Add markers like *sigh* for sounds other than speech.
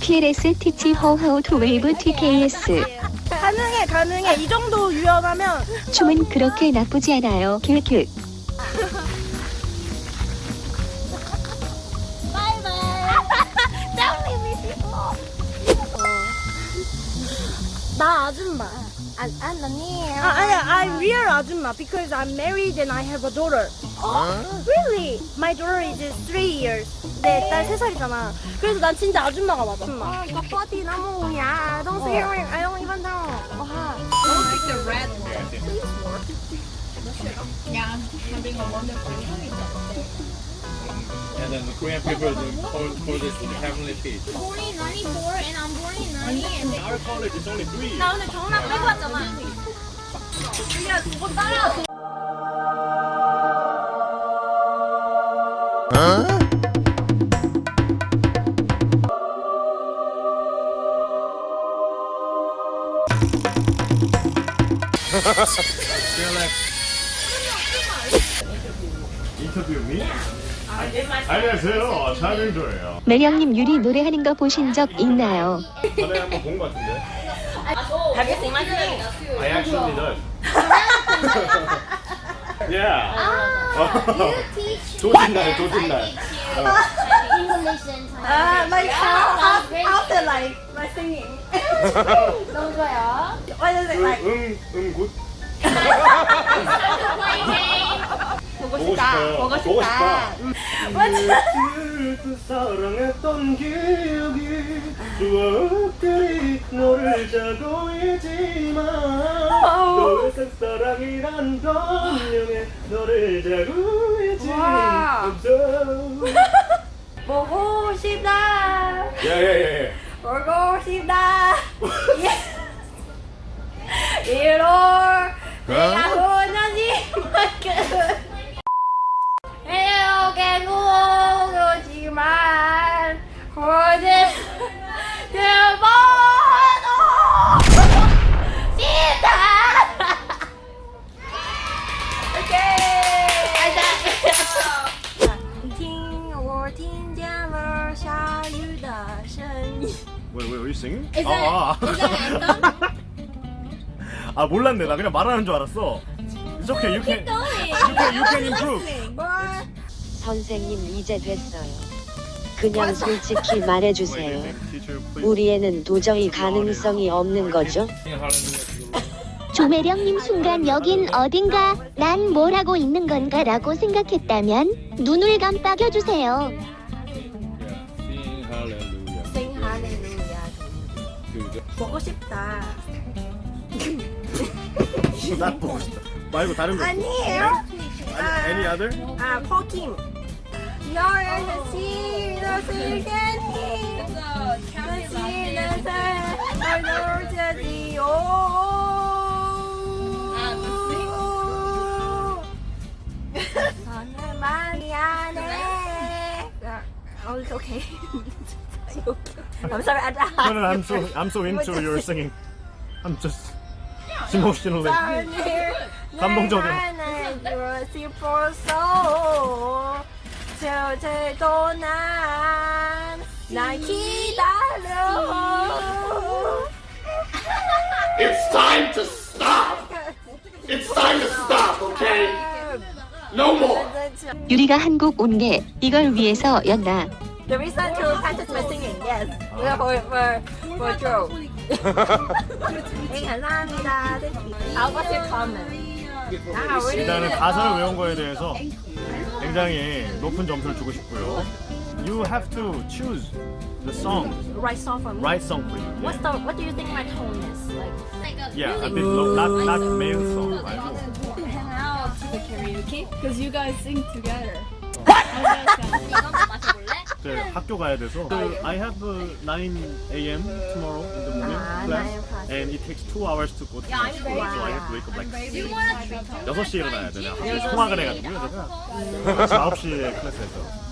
PLS teach her how to wave TKS 가능해, 가능해. 이 정도 유연하면 춤은 그렇게 나쁘지 않아요. 킬킬 나 아줌마. 안, 안 언니예요. 아, 아니야, I'm real 아줌마 because I'm married and I have a daughter. Really? My daughter is three years. 내딸세 살이잖아. 그래서 난 진짜 아줌마가 맞아. 아줌마. 어, 이거 버디 너무 야. Don't say it. I don't even know. 와. And then the Korean people call, call this the heavenly peach. born in 94 and I'm born in 90 and Our college is only three years. 나 오늘 경락 빼고 왔잖아. 그냥 그거 따라 안녕하세요. 차민조예요. 매력님 유리 노래하는 거 보신 적 있나요? 전에 한번 본 것 같은데. Have you seen my singing? I actually does. yeah. 조진날, 조진날. Ah, Thai. like how, how, it like my singing? 너무 좋아요. What is it like? 응, 응, 굿. Play game. 보고 싶다. 보고 싶다. 그 사랑했던 기억이 추억들이 너를 자고 있지만 너의 색사랑이란 변명에 너를 자고 있지 와. 없어 보고 싶다. 예예예 보고 싶다. Wait, wait, are you singing? Is that- 아, 아. is that 아 몰랐네 나 그냥 말하는 줄 알았어 It's okay, you can, you can, you can improve 선생님 이제 됐어요. 그냥 솔직히 *laughs* 말해주세요. Teacher, please. 우리 애는 도저히 가능성이 없는 거죠? *laughs* 조매령님 순간 여긴 어딘가 난뭘 하고 있는 건가 라고 생각했다면 눈을 깜빡여주세요. 보고 싶다. 그, 나 보고 싶다 말고 다른 거 아니에요? 아니, Any other? 아, 포킴. 너의 시너 슬개니 시는 살 Oh, it's okay. I'm sorry, I, No, no, I'm so, I'm so into your singing. I'm just emotionally. 감동적이야. 감동적이야. 싶어서 저제도 난날 기다려. It's time to stop! It's time to stop, okay? No more! 유리가 한국 온 게 이걸 위해서였나? The reason to practice my singing, yes, for for for Joe. 네, 감사합니다. *laughs* I'll what's your comment? 아, 우리 일단은 가사를 외운 거에 대해서 굉장히 높은 점수를 주고 싶고요. You have to choose the song, right song for me. right song for you. What's the what do you think my tone is like? Like a Yeah, a bit low, not not male song 말고. hang out to the karaoke because you guys sing together. How does that sound? 이거 한번 마셔볼래? *laughs* 이제 학교 가야 돼서. I have a 9 a.m. tomorrow in the morning 아, class, 9 class. and it takes two hours to go to I'm school, so I have to wake up like 6시에 일어나야 되냐. 통학을 해가지고요, 제가. 아침 9시에 클래스에서.